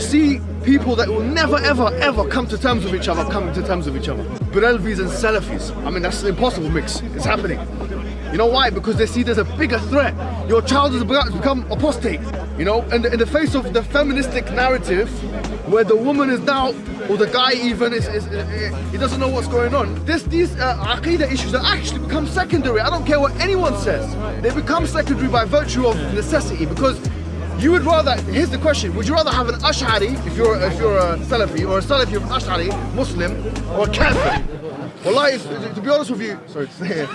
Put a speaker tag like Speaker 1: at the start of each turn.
Speaker 1: you see people that will never ever ever come to terms with each other coming to terms with each other. Barelvis and Salafis. I mean, that's an impossible mix. It's happening. You know why? Because they see there's a bigger threat. Your child has become apostate. You know, and in the face of the feministic narrative, where the woman is now, or the guy even, is, is, is he doesn't know what's going on. This, these uh, aqidah issues that actually become secondary. I don't care what anyone says. They become secondary by virtue of necessity because you would rather, here's the question, would you rather have an Ash'ari, if you're, if you're a Salafi, or a Salafi of an Ash'ari, Muslim, or a Kafir? Wallahi, to be honest with you, sorry to say it,